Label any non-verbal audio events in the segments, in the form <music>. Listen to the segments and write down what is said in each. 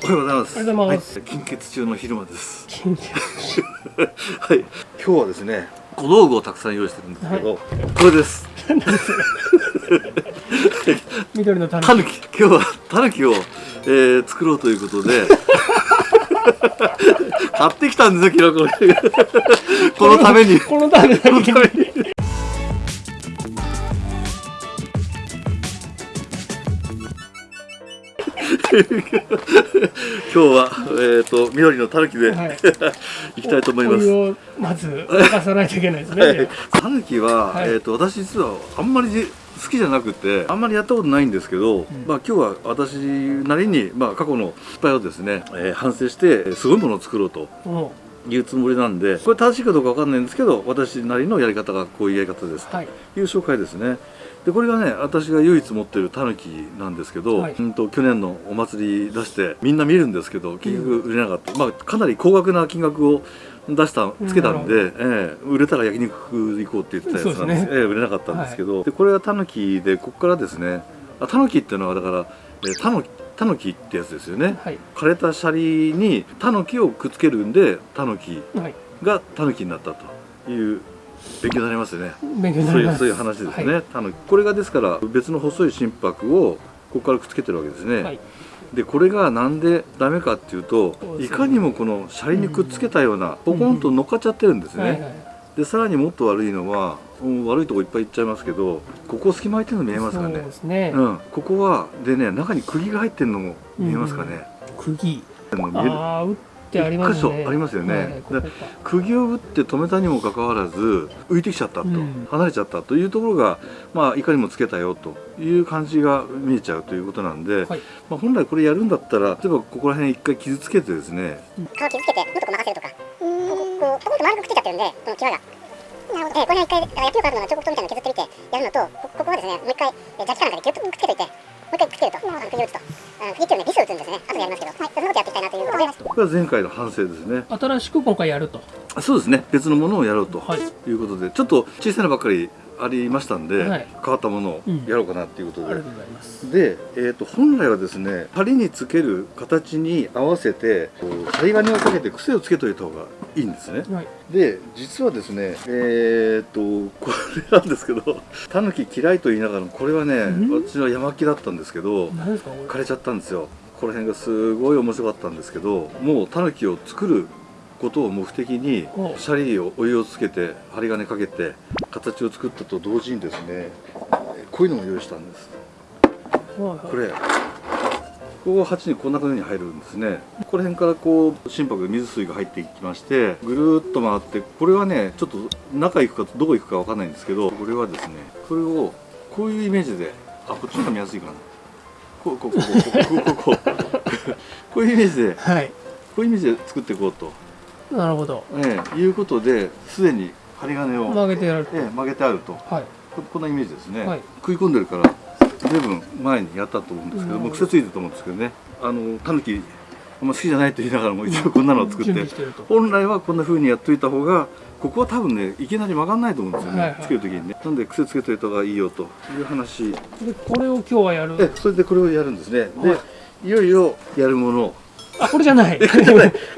おはようございます。おはようございますはい、金欠中の昼間です。金欠はい、今日はですね、小道具をたくさん用意してるんですけど、これです。緑のタヌタヌキ、今日はタヌキを、えー、作ろうということで。買ってきたんですよ、昨日これ。このために。このためにこのために。<laughs> 今日は、えっ、と、緑のタヌキで、はい。<laughs> い、きたいと思います。まず沸かさないといけないですね、はい、タヌキは、はい。えー、と私実はあんまり好きじゃなくてあんまりやったことないんですけど、まあ、今日は私なりに、まあ、過去の失敗をですね、えー反省してえーすごいものを作ろうともいうつもりなんでこれ正しいかどうかわかんないんですけど私なりのやり方がこういうやり方ですうはい。という紹介ですね。でこれがね私が唯一持ってるタヌキなんですけど、はい。うんと去年のお祭り出してみんな見るんですけど結局売れなかった、まあ、かなり高額な金額を出したつけたんで、ええ売れたら焼肉行こうって言ってたやつなんです。ですね。ええ売れなかったんですけど、でこれはタヌキでここからですねあタヌキっていうのはだから、えータヌタヌキってやつですよね。はい。枯れたシャリにタヌキをくっつけるんでタヌキはい。がタヌキになったという勉強になりますよね。勉強になります。そういうそういう話ですね、はい。タヌキ。これがですから別の細い心拍をここからくっつけてるわけですね、はい。でこれがなんでダメかっていうといかにもこのシャリにくっつけたようなポコンと乗っかっちゃってるんですね、でさらにもっと悪いのは、うん悪いとこいっぱいいっちゃいますけどここ隙間空いてるの見えますかそうねですね、うん、ここはでね中に釘が入ってるのも見えますかね、釘あの見えるああ打ってありますね。一箇所ありますよね。はいはいここか。釘を打って止めたにもかかわらず浮いてきちゃったと、うん。離れちゃったというところが、まあ、いかにもつけたよという感じが見えちゃうということなんで、はい。まあ、本来これやるんだったら例えばここら辺一回傷つけてですね。皮を傷つけてもっとこう任せるとか。こうこうポコンと丸くくっついちゃってるんでこの際が。なるほど、えー、これは一回だから野球カードの彫刻刀みたいなの削ってみてやるのとこここはですねもう一回えージャッキかなんかでギュッとくっつけといて。もう一回くっつけると。釘を打つとあの釘っていうのはビスを打つんですね後でやりますけど、はい、そんなことやっていきたいなということでこれは前回の反省ですね。新しく今回やるとそうですね。別のものをやろうとはい。いうことで、ちょっと小さなばっかりありましたんで、はい。変わったものをやろうかなっていうことで、うございます。で、えー、と本来はですね針につける形に合わせて針金をかけて癖をつけといた方がいいんですね。はい。で実はですねえっ、とこれなんですけどタヌキ嫌いと言いながらもこれはねん？私は山木だったんですけど枯れちゃったんですよ。この辺がすごい面白かったんですけどもうタヌキを作ることを目的にシャリをお湯をつけて針金かけて形を作ったと同時にですねこういうのも用意したんです。これここ鉢にこんな風に入るんですね。この辺からこう心拍水水が入っていきましてぐるっと回ってこれはねちょっと中行くかどこ行くかわかんないんですけどこれはですねこれをこういうイメージであこっちが見やすいかな。こうこうこうこうこうこうこう。こういうイメージで、はい、こういうイメージで作っていこうと。なるほど。ええいうことですでに針金を、曲げてやる。とええ曲げてあると。はい。ここんなイメージですね、はい。食い込んでるから随分前にやったと思うんですけどうんもう癖ついてると思うんですけどね。あのタヌキあんま好きじゃないと言いながらも一応こんなのを作って。本来はこんな風にやっといた方がここは多分ねいきなり曲がんないと思うんですよね、はいはい。つける時にね。なんで癖つけといた方がいいよという話。でこれを今日はやる？えそれでこれをやるんですね。で、、はい。よいよやるもの。あ <laughs> これじゃない。こ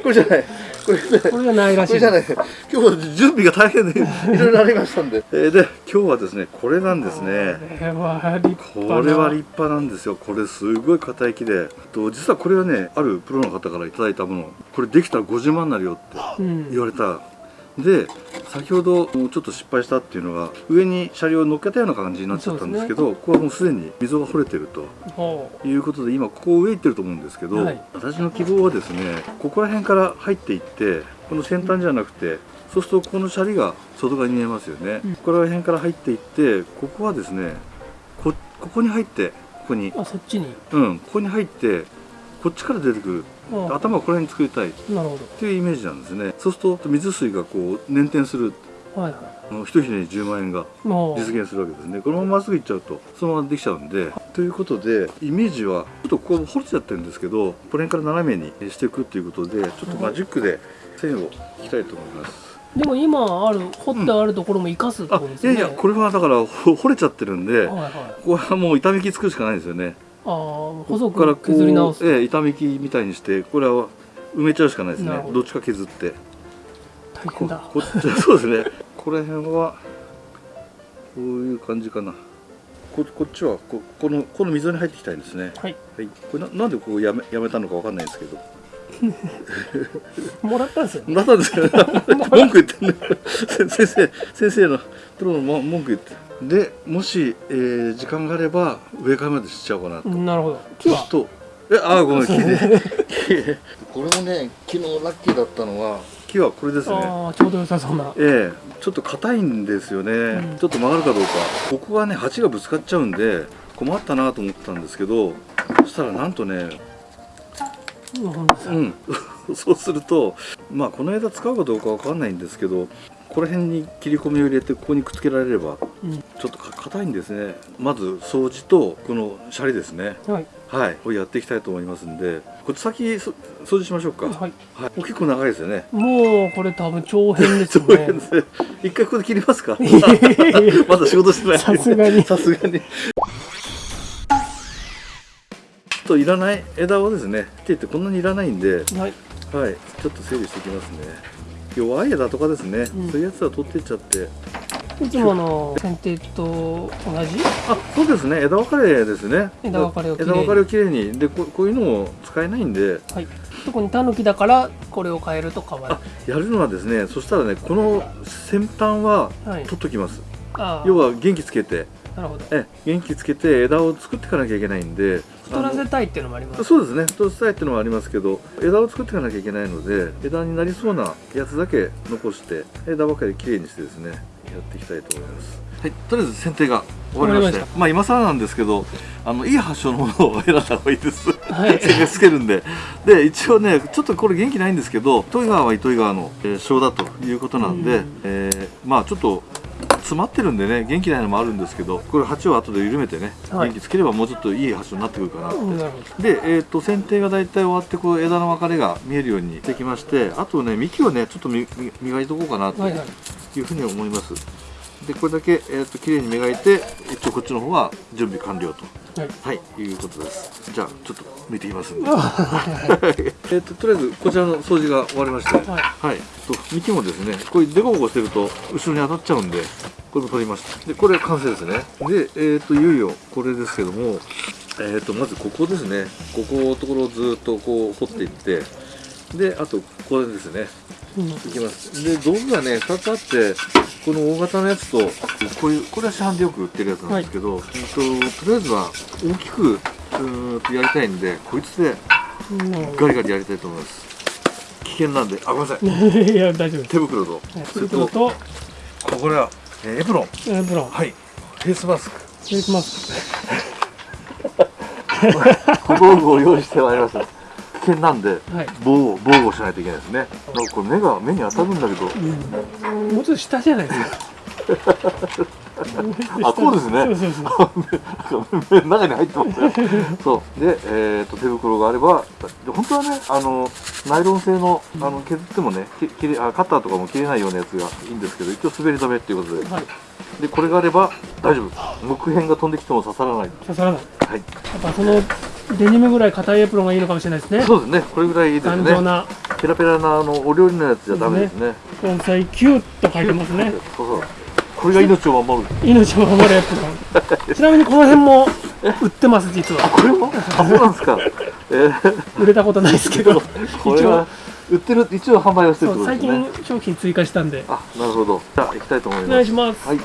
れじゃないこれじゃないこれねこれじゃないらしい。これじゃない。今日は準備が大変で <laughs> いろいろありましたんで、えーで今日はですねこれなんですね。これは立派な。これは立派なんですよ。これすごい硬い木で。と実はこれはねあるプロの方からいただいたもの。これできたら50万になるよってうん。言われたで先ほどちょっと失敗したっていうのが上に車両を乗っけたような感じになっちゃったんですけどここはもうすでに溝が掘れてるとほいうことで今ここ上行ってると思うんですけど、はい。私の希望はですねここら辺から入っていってこの先端じゃなくてそうするとこのシャリが外側に見えますよね、うん。ここら辺から入っていってここはですねこここに入ってここに。うあそっちに。うんここに入ってこっちから出てくる。あ頭をこの辺に作りたい。っていうイメージなんですね。そうすると水水がこう捻転する。どはいはあの一ひねり10万円が実現するわけですね。このまままっすぐ行っちゃうとそのままできちゃうんで。ということでイメージはちょっとここ掘れちゃってるんですけどこの辺から斜めにしていくっていうことでちょっとマジックで線を引きたいと思います。でも今ある掘ってあるところも生かすってあことですね、いやいやこれはだからほ掘れちゃってるんではいはここはもう痛みき作るしかないですよねああ細く削り直す。う、ええ、板みきみたいにしてこれは埋めちゃうしかないですね。ど。っちか削って。こ大変だ。こっち <laughs> そうですね。この辺はこういう感じかな。ここっちはここのこの溝に入っていきたいんですね。はい。はい。これななんでここやめやめたのかわかんないですけど。<laughs> もらったんですよね。なったんですか <laughs> 文句言ってんね先生先生のプロのも文句言ってでもし、えー時間があれば上からまでしちゃおうかなと。なるほど。木うするとえあーごめん木で木これもね昨日ラッキーだったのは木はこれですね。ああちょうど良さそうな。ええちょっと硬いんですよね、うん。ちょっと曲がるかどうか。ここがね鉢がぶつかっちゃうんで困ったなと思ったんですけどそしたらなんとねうん。<laughs> そうするとまあこの枝使うかどうかわかんないんですけどこの辺に切り込みを入れてここにくっつけられればうん。ちょっとか硬いんですね。まず掃除とこのシャリですね。はい。はい。これやっていきたいと思いますんで。こっち先そ掃除しましょうか、はい。はい、結構長いですよね。もうこれ多分長編ですよ <laughs> そうねですね。一回ここで切りますか。<laughs> まだ仕事してない。さすがに。さすがに。といらない枝をですね切ってこんなにいらないんで。はい。はい。ちょっと整理していきますね弱い枝とかですね、うん。そういうやつは取っていっちゃって。いつもの剪定と同じ？あそうですね。枝分かれですね。枝分かれをきれいに枝分かれをきれいに。でここういうのも使えないんで。はい。特にタヌキだからこれを変えると変わる。あやるのはですねそしたらねこの先端ははい。取っときます、ああ要は元気つけてなるほど。え元気つけて枝を作っていかなきゃいけないんで太らせたいっていうのもあります。そうですね。太らせたいっていうのはありますけど枝を作っていかなきゃいけないので枝になりそうなやつだけ残して枝ばかりきれいにしてですねやっていきたいと思います。はいとりあえず剪定が終わりましてまあ今更なんですけどあのいい発祥のものを選んだ方がいいです。はい。<laughs> つけるんで。で一応ねちょっとこれ元気ないんですけど糸魚川は糸魚川の、えー、小だということなんで、うん。えーまあちょっと詰まってるんでね元気ないのもあるんですけどこれ鉢を後で緩めてね、はい。元気つければもうちょっといい発祥になってくるかなって。で、えー、と剪定が大体終わってこう枝の分かれが見えるようにしてきましてあとね幹をねちょっと磨いておこうかなとはいはい。いうふうに思います、でこれだけ、えー、と綺麗に磨いて一応こっちの方は準備完了とはい。はいいうことです。じゃあちょっと抜いてきますんで。<laughs> えっととりあえずこちらの掃除が終わりまして。はい。はい、と幹もですねこれデコボコしてると後ろに当たっちゃうんでこれも取りましたでこれ完成ですね。でえっ、といよいよこれですけどもえっ、とまずここですね。ここのところをずっとこう掘っていってであとこれですね。うんいきます。で道具がね2つあってこの大型のやつとこういうこれは市販でよく売ってるやつなんですけど、えっととりあえずは大きくうーんとやりたいんでこいつでうん。ガリガリやりたいと思います。危険なんであごめんなさい。<laughs> いや大丈夫手袋と。はい。それとこれは、えーエプロン。エプロン。はい。フェイスマスク。失礼します小道具を用意してまいりました危険なんではい。防護防護しないといけないですね。これ目が目に当たるんだけど。うんもうちょっと下じゃないですか。<laughs> あこうですね。中に入ってますよ。そう。で、えー、と手袋があればで本当はねあのナイロン製のあの削ってもねき切れあカッターとかも切れないようなやつがいいんですけど一応滑り止めっていうことで。はい。でこれがあれば大丈夫木片が飛んできても刺さらない。刺さらない。はい。やっぱそのデニムぐらい硬いエプロンがいいのかもしれないですね。そうですね。これぐらいいいですね。頑丈な。ペラペラなあのお料理のやつじゃダメですね。根菜9と書いてますね。そうそう。これが命を守る。命を守るエプロン。ちなみにこの辺も売ってます実は。これも？あそうなんですか。えー、売れたことないですけど。これは売ってる一応販売はしてるそう最近商品追加したんで。あなるほど。じゃあ行きたいと思いおます。願いします。はい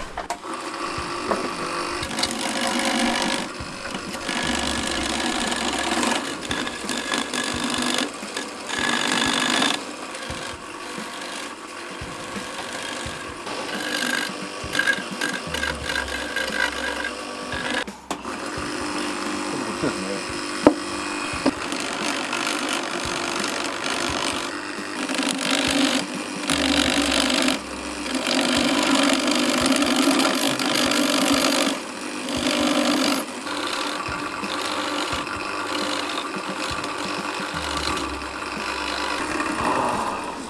そうですね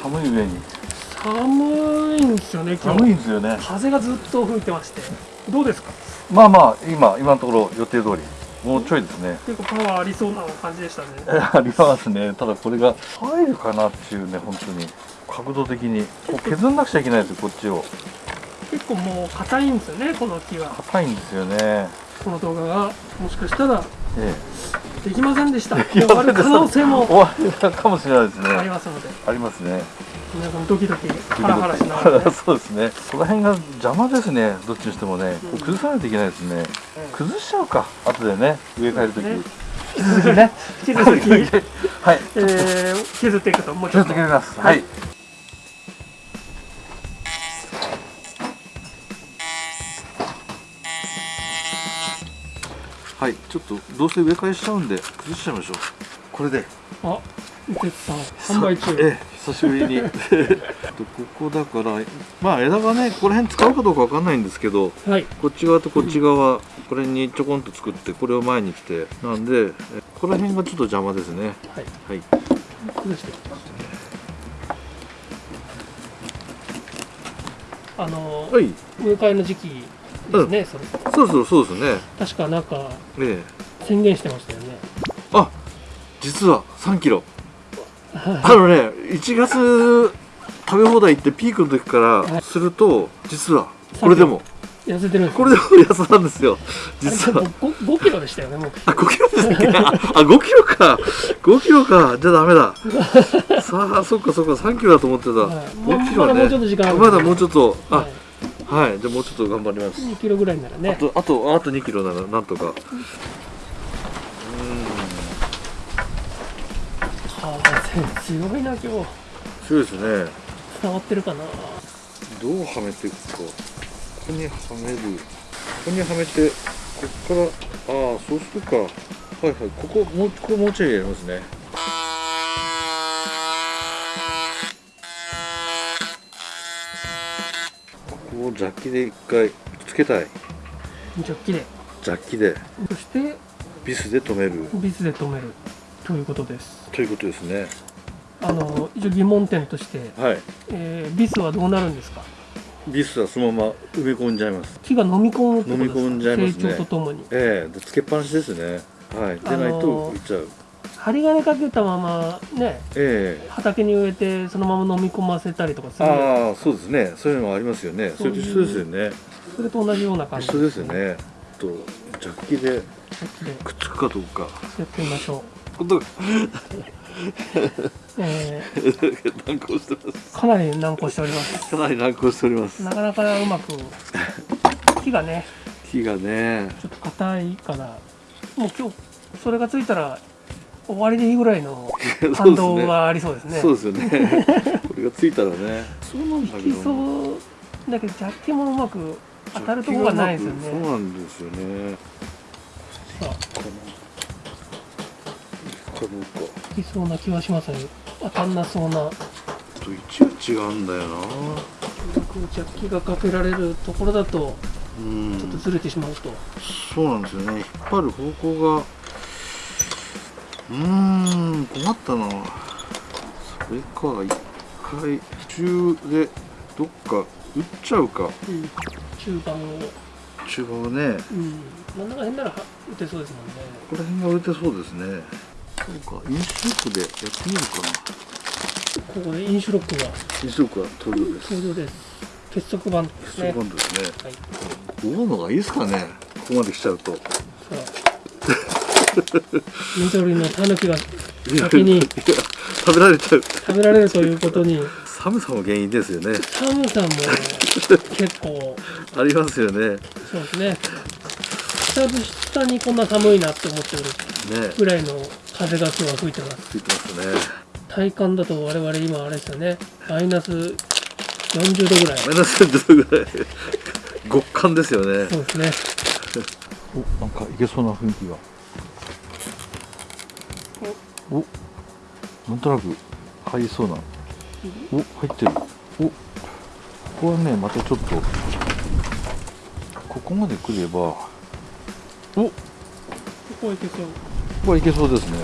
寒い上に寒いんですよね今寒い日んですよね。風がずっと吹いてまして。どうですか？まあまあ今今のところ予定通りもうちょいですね。結構パワーありそうな感じでしたね。<laughs> ありますね。ただこれが入るかなっていうね本当に。角度的に。こう削んなくちゃいけないですよこっちを。結構もう硬いんですよねこの木は。硬いんですよね。この動画が。もしかしたら。えできませんでした。<laughs> え終わる可能性も終わるかもしれないですね。ありますので。ありますね。皆さんドキドキハラハラしながら、ね、<laughs> そうですね。この辺が邪魔ですね。どっちにしてもね。こう崩さないといけないですね。崩しちゃうか。後でね。植え替えるとき、ね。引き続きね。引き続き、<laughs> はい。えー、削っていくと。もうちょっと。削ってくれます。はいはいちょっとどうせ植え替えしちゃうんで崩しちゃいましょう。これで。あ受けた。販売中。ええ久しぶりに。<laughs> ここだからまあ枝がねここら辺使うかどうかわかんないんですけどはい。こっち側とこっち側、これにちょこんと作ってこれを前に来て。なんでえここら辺がちょっと邪魔ですね。はい。はい。崩して。あのはい。植え替えの時期ですね、それ。そうそうそうですね。確かなんかええ。宣言してましたよね。あ実は3キロ。はあのね1月食べ放題行ってピークの時かはい。らすると実はこれでも。い痩せてるんですこれでも痩せたんですよ。実は。あれ 5, 5キロでしたよねもう。あ5キロですねああ5キロか。5キロか。じゃあダメだ。<laughs> さあそっかそっか。3キロだと思ってた、はい。5キロはね。まだもうちょっと時間あるまだもうちょっと。あはいはい、じゃあもうちょっと頑張ります。2キロぐらいならあねとあとあと2キロならなんとか。風強いな今日。そうですね。伝わってるかな。どうはめていくか。ここにはめる。ここにはめてこっからああそうするか。はいはいここもうここもうちょいやりますねをジャッキで一回つけたい。ジャッキで。ジャッキで。そしてビスで止める。ビスで止める。ということです。ということですね。あの一応疑問点として、はい。えービスはどうなるんですか？ビスはそのまま埋め込んじゃいます。木が飲み込む飲み込んじゃいますね。成長とともに。ええ。でつけっぱなしですね。はい。でないといっちゃう、針金かけたままねええ。畑に植えてそのまま飲み込ませたりとかする。ああそうですね。そういうのもありますよね。それと一緒ですよね。それと同じような感じ。一緒ですよね。とジャッキでくっつくかどうか。やってみましょう、<laughs> え <laughs> 難航してます。ーかなり難航しております。かなり難航しております。なかなかうまく木がね木がね。ちょっと硬いから。もう今日それがついたら終わりでいいぐらいの <laughs> 反動がありそうですね。そうですよね。これがついたらね。<laughs> そうなんだけきど。そうだけどジャッキもうまく当たるところがないですよそうねなんですよね。さあかどうかいきそうな気はしますね。当たんなそうな。と位置が違うんだよな。ジャッキがかけられるところだとうん。ちょっとずれてしまうと、そうなんですよね。引っ張る方向がうーん困ったな。それか一回中でどっか打っちゃうか。うん中盤を、中盤はね。うん、真ん中辺ならは打てそうですもんね。ここら辺が打てそうですね。そうかインシュロックでやってみるかな。ここでインシュロックが。インシュロックは登場です。登場です。結束バンドですね。結束バンドですね。はい。大のがいいですかね。ここまで来ちゃうと。さあ緑のタヌキが先に食べられちゃう。食べられるということに。寒さも原因ですよね。寒さも結構。ありますよね。ねそうですね。久々にこんな寒いなって思ってるぐらいの風が今日は吹いてます。ついてますね。体感だと我々今あれですよね。マイナス40度ぐらい。マイナス10度ぐらい。極寒ですよね。そうですね。おなんかいけそうな雰囲気がおなんとなく入りそうな。お入ってる。おここはねまたちょっとここまで来ればおこここいけそう。こはいけそうですね。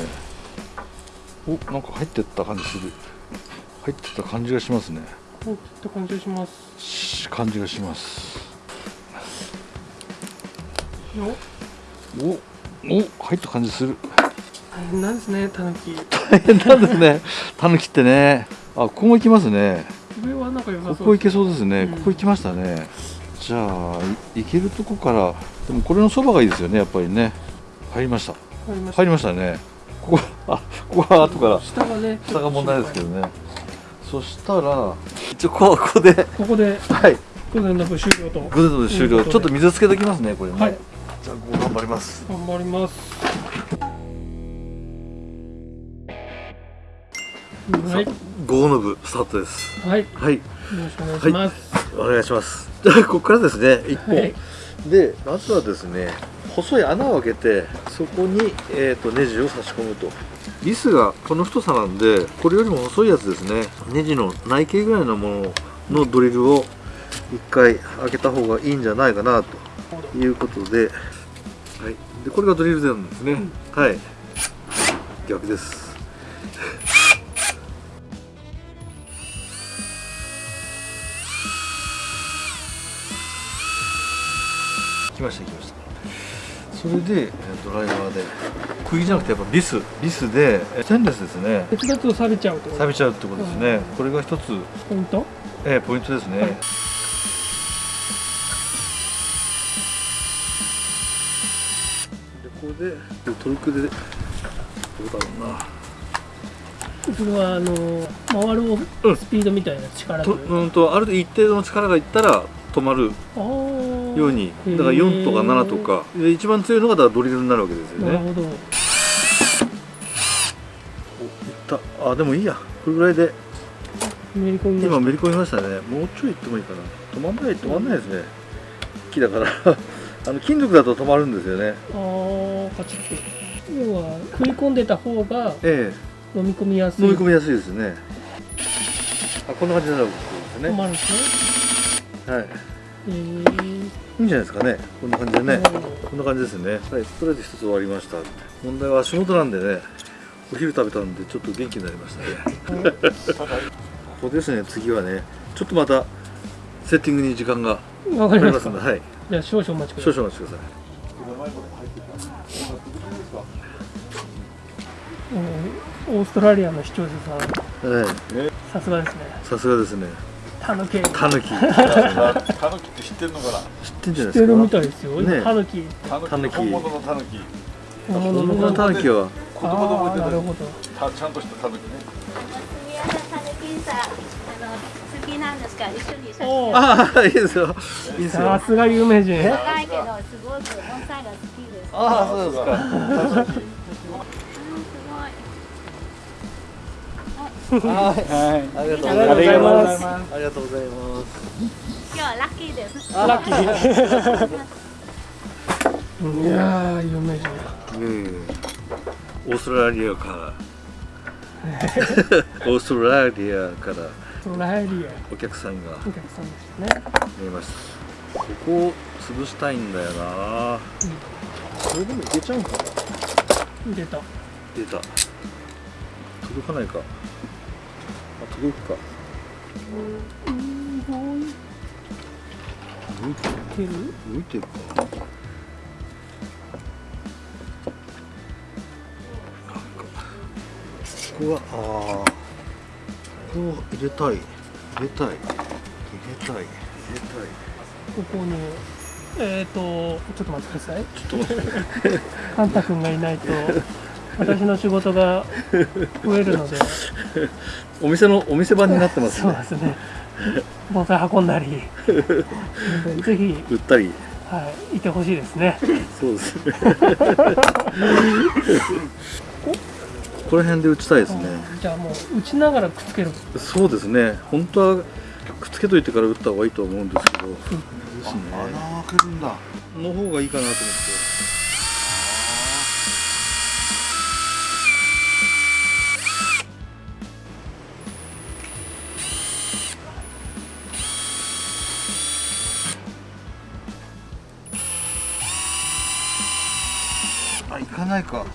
おなんか入ってった感じする。入ってった感じがしますね。こういった感じがします。し感じがします。よ。おお入った感じする。大変なんですねタヌキ。大変なんですね。タヌキってね。あここも行きますね。上はなんか良さそうここ行けそうですね、うん。ここ行きましたね。じゃあい行けるとこからでもこれのそばがいいですよねやっぱりね。入りました。入りました。入りましたね。ここあここは後から。下がね下が問題ですけどね。そしたら一応ここで。ここではい。午前の部終了と。グレードで終了。ちょっと水つけておきますねこれね、はい。じゃあここ頑張ります。頑張りますはい。午後の部スタートです。はい。よはい。ろしくお願いします。お願いします。じゃあここからですね一本、はい。でまずはですね細い穴を開けてそこに、えー、とネジを差し込むと。ビスがこの太さなんでこれよりも細いやつですね。ネジの内径ぐらいのもののドリルを一回開けた方がいいんじゃないかなと。いうことで,、はい、でこれがドリルなんですね、はい。逆です来ました来ました。それでえードライバーで。釘じゃなくてやっぱビス。ビスでえステンレスですね。鉄だと錆びちゃうと？錆びちゃうってことですね、これが一つ、ポイント？えーポイントですね、はい。でこれでトルクでどうだろうな。それはあの回るうん。スピードみたいな力とううんとある程度一定の力がいったら止まるように。だから4とか7とか。で一番強いのがドリルになるわけですよね。なるほど。おいった。あでもいいや。これぐらいで。めり込み今めり込みましたね。もうちょい行ってもいいかな。止まんない止まんないですね。木だから。<laughs> あの金属だと止まるんですよね。たあーカチッと。要は食い込んでた方がえ飲み込みやえすい。飲み込みやすいですね。あこんな感じになるわけですね。止まるんですね。はいえー。いいんじゃないですかね。こんな感じでね。こんな感じですね。はいとりあえず一つ終わりました。問題は仕事なんでね。お昼食べたんでちょっと元気になりましたね。ここですね。次はねちょっとまたセッティングに時間がわかありりますんではい。じゃあ少々お待ちくだ少さい。々お待ちくださうん。オーストラリアの視聴者さん。いはい。さすがですね。さすがですねタヌキ。タヌキ。知っタヌキって知ってんのかな？てんじゃないですか？知ってるみたいですよ、ねタヌキ。タヌキ。本物のタヌキ。本本物のタヌキは。子供でもあーなるほど。たちゃんとしたタヌキね。宮田タヌキさん、あの好きなんですか？一緒にああいいですよ。いいですよ。さすが有名人。若いけどすごく盆栽が好きです。ああそうですかはいありがとうありがとうございますありがとうございます今日はラッキーです。ラッキーいやー有名人うんオーストラリアか。らオーストラリアか。らオーストラリア。お客さんが。お客さん。ですね。見えましたここを潰したいんだよな、これでもいけちゃうんかな出た。出た。届かないか。あ届くか。うん動いてる。動いてる。かなんかここはああここを入れたい。入れたい。入れたい。入れたいここにえっ、ー、とちょっと待ってください。ちょっと待って。<laughs> カンタ君がいないと私の仕事が増えるので。お店のお店番になってますね。そうですね。盆栽運んだり。ぜひ、売ったり。はい、いてほしいですね。そうですね。この辺で打ちたいですね。じゃあもう打ちながらくっつける。そうですね。本当はくっつけといてから打った方がいいと思うんですけど。ですね。穴開けるんだ。の方がいいかなと思ってないか。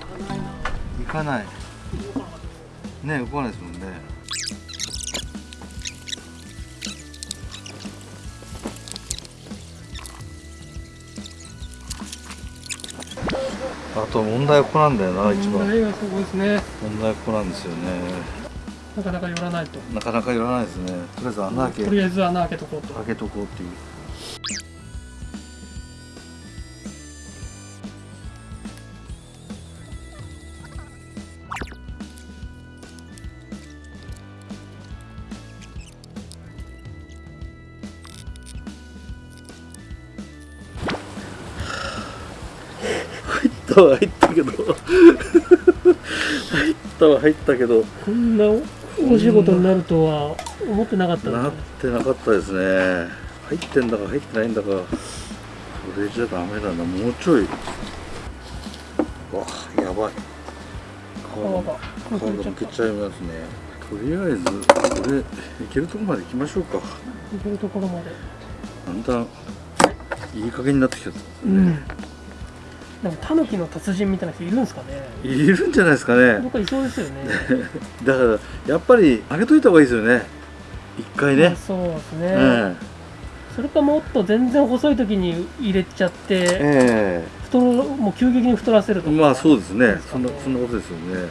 行かない。ね動かないですもんね。あと問題はここなんだよな一番。問題がすごいですね。問題はここなんですよね。なかなか寄らないと。なかなかいらないですね。とりあえず穴開け。とりあえず穴開けとこうと。開けとこうっていうったは入ったけど。入ったは入ったけど。こんなお仕事になるとは思ってなかった。なってなかったですね。入ってんだか入ってないんだか。それじゃダメだな。もうちょい。わやばい。皮が。むけちゃいますね。とりあえずこれいけるとこまで行きましょうか。いけるところまで。だんだんいい加減になってきちゃった。うんなんかタヌキの達人みたいな人いるんですかね？いるんじゃないですかね。どっかいそうですよね。<laughs> だからやっぱり開けといた方がいいですよね。一回ね。まあそうですね、えそれかもっと全然細い時に入れちゃってええ。太るもう急激に太らせるとか。えまあそうですね。ね。そんなそんなことですよね。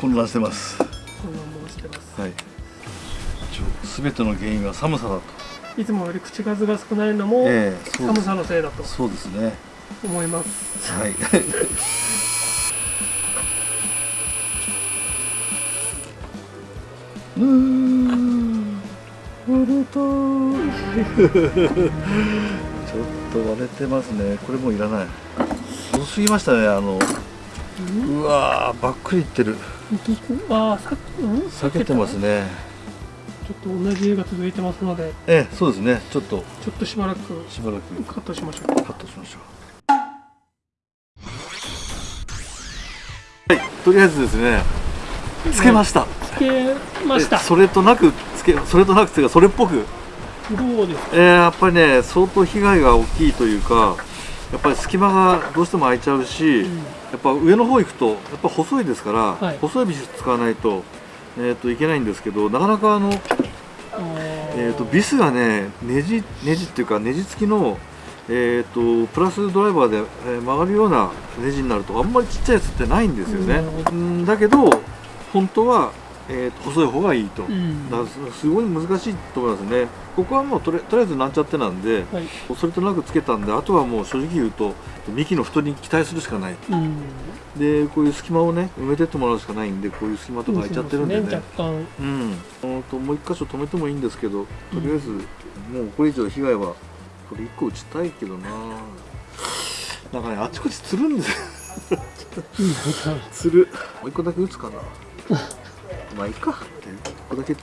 混乱してますすべての原因は寒さだと。いつもより口数が少ないのもええそうです寒さのせいだとそうですね。思います。はい。うーん。割れたちょっと割れてますね。これもういらない。遅すぎましたねあのうわーばっくりいってる。ああ避けてますねちょっと同じ絵が続いてますのでええそうですね。ちょっと。ちょっとしばらくしばらく。カットしましょうカットしましょう。はいとりあえずですねつけました。つけました。えそれとなくつけそれとなくつけそれっぽく、どうですか？えーやっぱりね相当被害が大きいというかやっぱり隙間がどうしても空いちゃうし、うん。やっぱ上の方行くとやっぱ細いですから、はい。細いビス使わないと,、えー、といけないんですけどなかなかあの、えー、とビスがねネジネジっていうかネジ付きの、えー、とプラスドライバーで、えー曲がるようなネジになるとあんまりちっちゃいやつってないんですよね。ううんだけど本当は、えーと細い方がいいと。うんすごい難しいと思いますね。ここはもうとりとりあえずなんちゃってなんで、はいそれとなくつけたんで、あとはもう正直言うと、幹の太りに期待するしかない。うんで、こういう隙間をね、埋めてってもらうしかないんで、こういう隙間とか空いちゃってるんでね。ね若干うん。ともう一箇所止めてもいいんですけど、とりあえず、もうこれ以上被害は、これ一個打ちたいけどななんかね、あちこちつるんですよ。つる。もう一個だけ打つかな。まあいいか。一個だけ。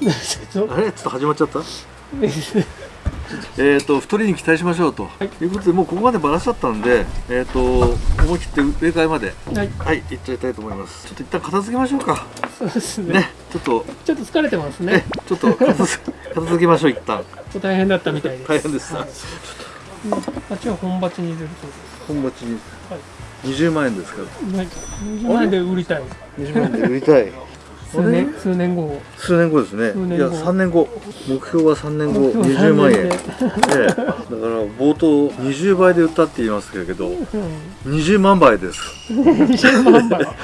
あれ？<laughs> ちょっと始まっちゃった？<laughs> えー、と太りに期待しましょうと、い。い、うことでもうここまでばらしちゃったんで、えー、と思い切って植え替えまではい。はい行っちゃいたいと思います。ちょっと一旦片付けましょうか。そうですね。ねちょっと。ちょっと疲れてますね。ねちょっと片付け <laughs> 片付けましょう一旦。大変だったみたいです。大変でしたはい。うん。鉢は本鉢に入れるそう本鉢に。はい。20万円ですからですはい20万円で売りたい。20万円で売りたい数年数年後。数年後ですね。いや3年後。目標は3年後。目標20万円、3 <laughs> え年えだから冒頭20倍で売ったって言いますけどうん。20万倍です。20万倍。<laughs>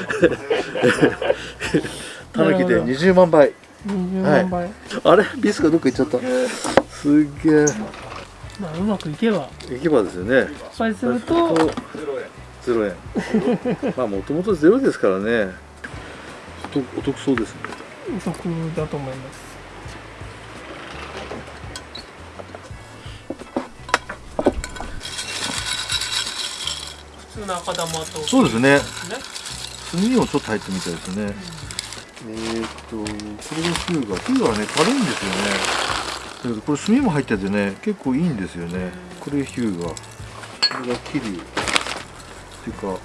たぬきで20万倍。20万倍、あれ？ビスがどっか行っちゃった。すっげえ。まあうまくいけば。行けばですよね。失敗すると。ゼロ円。<laughs> まあもともとゼロですからね。お得お得そうですね。お得だと思います。普通の赤玉と。そうですね。ね。炭もちょっと入ってみたいですね、えーっとこれがヒューガヒューガはね軽いんですよね。だけどこれ炭も入っててね結構いいんですよね。これヒューガこれがキリュウっていうか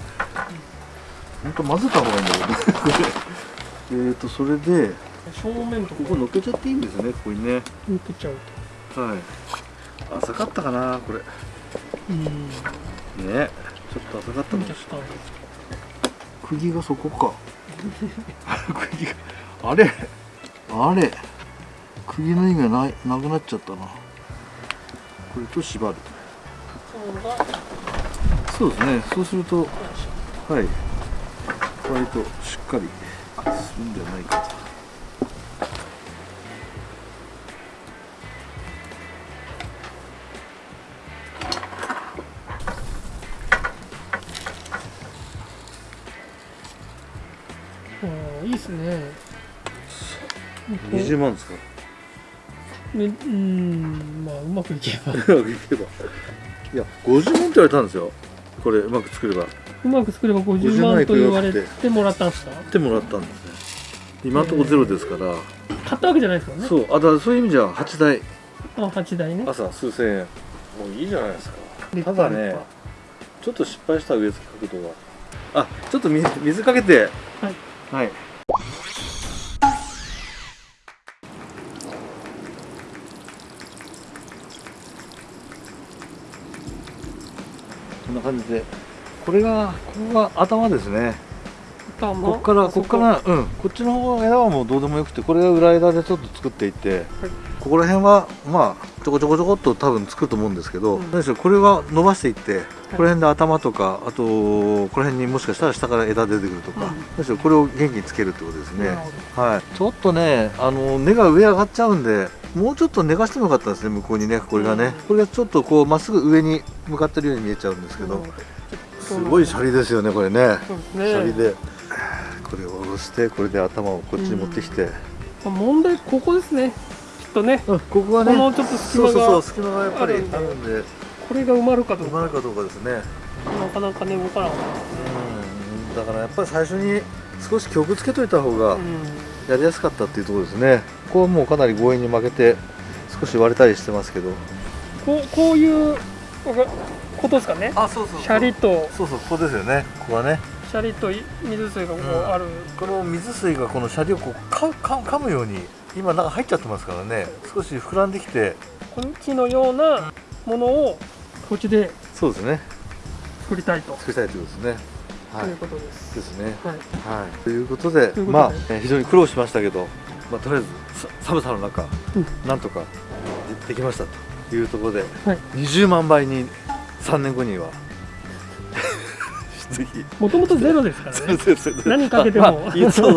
本当混ぜた方がいいんだけどえーっとそれで正面とこ。こ乗っけちゃっていいんですよねここにね。抜けちゃうはい。浅かったかなこれ。とうん。ね。ちょっと浅かったかもしれない抜けちゃった釘がそこか。<laughs> 釘が。あれ。あれ。釘の意味はないなくなっちゃったな。これと縛る。そうですね。そうするとはい。割としっかりするんじゃないかとうんいいですね。20万ですか？ねうんまあうまくいけば。<laughs> うまくいけば。いや50万って言われたんですよ。これうまく作れば。うまく作れば50万と言われてもらったんですか？って。もらったんですね今のところゼロですから、買ったわけじゃないですからね。そう。あだからそういう意味じゃ8台。あ8台ね。朝数千円。もういいじゃないですか。立ただねちょっと失敗した植え付け角度が。あちょっと水水かけて。はい。はい。こんな感じで。これがここが頭ですね頭こっからこっからうん。こっちの方枝はもうどうでもよくてこれが裏枝でちょっと作っていって、ここら辺はまあちょこちょこちょこっと多分作ると思うんですけど、うん。何でしょうこれは伸ばしていって、この辺で頭とかあとこの辺にもしかしたら下から枝出てくるとか、うん。何でしょうこれを元気につけるってことですね。はい。ちょっとねあの根が上上がっちゃうんでもうちょっと寝かしてもよかったですね向こうにねこれがね、うん。これがちょっとこうまっすぐ上に向かってるように見えちゃうんですけど、すごいシャリですよねこれね。そうですシャリねでこれを下ろしてこれで頭をこっちに持ってきて、まあ問題ここですね。きっとね。うんここはね。このちょっと隙間そうそうそうが隙間がやっぱりあるんで。これが埋まるかどうか。埋まるかどうかですね。なかなかね動かなかっうん。だからやっぱり最初に少し曲つけといた方がたうん。やりやすかったっていうところですね。ここはもうかなり強引に負けて少し割れたりしてますけど。こうこういうことですかね。あそうそう。シャリと。そうそうここですよね。ここはねシャリと水水がこううん、この水水がこのシャリをこうかか噛むように今中入っちゃってますからね少し膨らんできてこっちのようなものをこっちでそうですね作りたいと、作りたいということですねはいということです。ですねはい、はい、ということでととでまあ、非常に苦労しましたけど、まあ、とりあえず寒さの中、うんなんとかできましたというところで、はい20万倍に3年後には次もともとゼロですからね。何かけても。まあ、そうそう。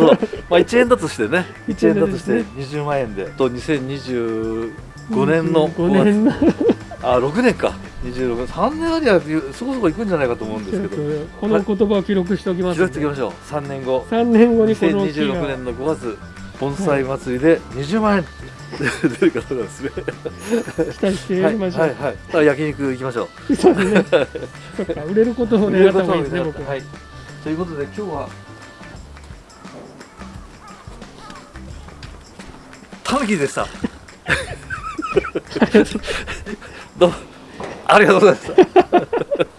まあ1円だとしてね。<laughs> 1 1円だとしてです20万円で。と2025年の。5年の。あ6年か。26 3年。ありゃそこそこいくんじゃないかと思うんですけど。この言葉を記録しておきます記録しておきましょう。3年後。3年後にこの木2026が年の5月盆栽祭りで20万円。出るかどうかですね。期待してやりましょう。はいはいはい。焼肉行きましょう。そうですね。<laughs> そっか売れることを願った方がいいですね僕は。はいということで今日はタヌキでした。<laughs> どうも。ありがとうございました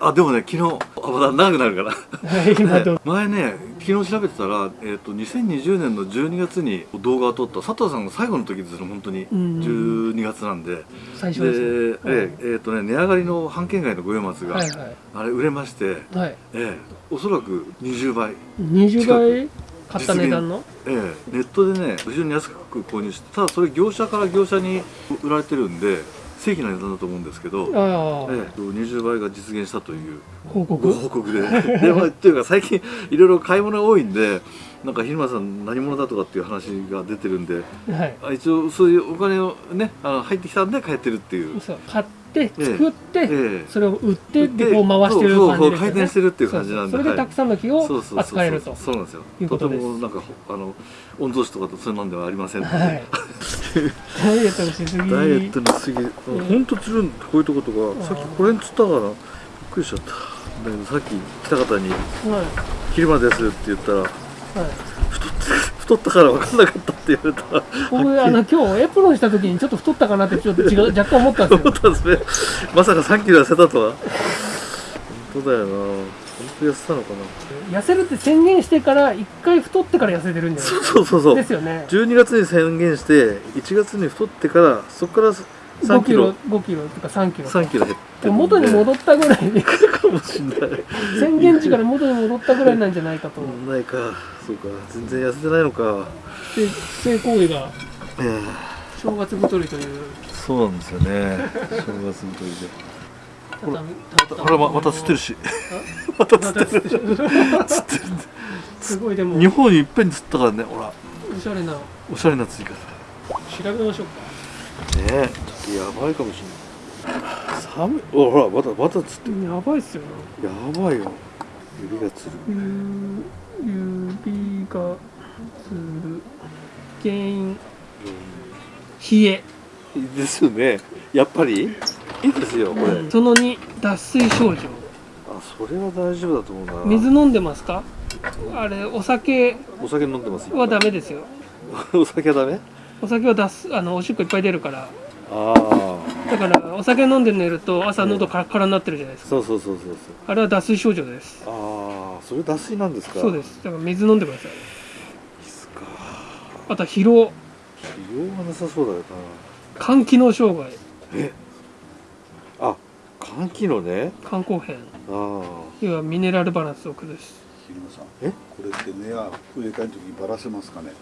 あでもね昨日あまだ長くなるから。<laughs> <laughs> 前ね昨日調べてたら、えー、と2020年の12月に動画を撮った佐藤さんが最後の時ですよ本当に。うん12月なんで、で最初ですね。えええーとね値上がりの半券外の五葉松が、はいはい。あれ売れまして、はい。ええおそらく20倍、20倍買った値段の？ええ。ネットでね非常に安く購入してただそれ業者から業者に売られてるんで正規な値段だと思うんですけど、ええ20倍が実現したという報ご告？報告で <laughs> で、まあ、っていうか最近いろいろ買い物が多いんでなんか昼間さん何者だとかっていう話が出てるんではい。あ一応そういうお金をねあの入ってきたんで帰ってるっていう、そう買って作って、ええそれを売ってでこう回してるそうそう感じですよね。回転してるっていう感じなんでそうそう。それでたくさんの木をそうそうそう扱えると。そうなんですよ。とてもなんかほあの御曹司とかとそんなんではありませんので、はい。ダイエットのしすぎ。ダイエットの過ぎ。ほん。とつるんこういうとことかさっきこれにつったからびっくりしちゃった。だけどさっき来た方には「昼間です」って言ったらい。はい。太ったから分かんなかったって言われた。ら僕あの今日エプロンした時にちょっと太ったかなってちょっと違う若干思ったんです思よ <laughs> ったんですね。まさか3キロ痩せたとは。本当だよな。本当痩せたのかな。痩せるって宣言してから一回太ってから痩せてるんじゃないそうそうそう。ですよね。12月に宣言して1月に太ってからそこから5 3キロ。キロ5キロとか3キロ。3キロ減って元に戻ったぐらいでかもしんない。宣言値から元に戻ったぐらいなんじゃないかと。ないか。そうか。全然痩せてないのか。で性行為が。ええ。正月太りという。そうなんですよね。正月太りで。畳ほらままた釣ってるし。<laughs> また釣ってる。すごいでも。日本にいっぺんに釣ったからねほら。おしゃれな。おしゃれな釣り方調べましょうかねえ。ちょっとやばいかもしれない。寒い。おほらまたまた釣ってる。やばいっすよなやばいよ。指がつる。ゆ指がつる。原因。冷え。ですよね。やっぱり？いいですよこれ、その2脱水症状。あそれは大丈夫だと思うな。水飲んでますか？あれお酒お酒飲んでますはダメですよ。<laughs> お酒はダメ？お酒は出すあのおしっこいっぱい出るから。ああだからお酒飲んで寝ると朝喉カラカラになってるじゃないですか。そうそうそうそうそう。あれは脱水症状です。ああそれ脱水なんですか？そうです。だから水飲んでください。ですか。あとは疲労。疲労がなさそうだよ肝機能障害。なえ？あ肝機能ね。肝硬変。あ要はミネラルバランスを崩す。昼間さんえ？これって根は植え替えの時にばらせますかね？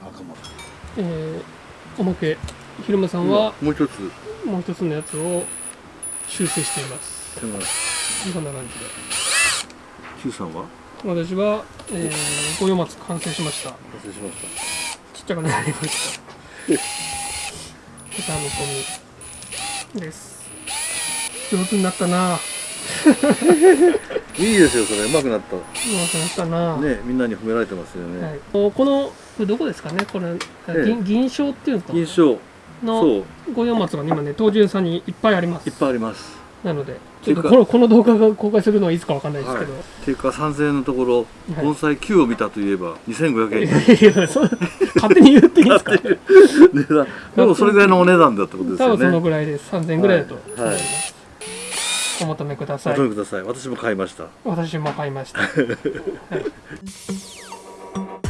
赤もえー、おまけひろまさあんはもう一つ。もう一つのやつを修正しています。こんな感じ Q さんは？で私は、えー、五葉松完成しました。完成しましちっちゃくなりました。<laughs> 豚の込みです。上手になったな。た <laughs> いいですよそれ。うまくなった。上手になったな、ねみんなに褒められてますよね、はい、このこれどこですかね？これ、え銀銀賞っていうんですか銀賞。のそう。五葉松が今ね東順さんにいっぱいあります。いっぱいあります。なのでちょっとこのこの動画が公開するのはいつかわかんないですけど、っていうか3000円のところ、はい。盆栽9を見たといえば2500円。いやそう勝手に言っていいですか？値段。でもそれぐらいのお値段だってことですよ多分そのねぐらいです。3000円ぐらいだと。はい。思いお求めください。お求めください。私も買いました。私も買いました、は <laughs> い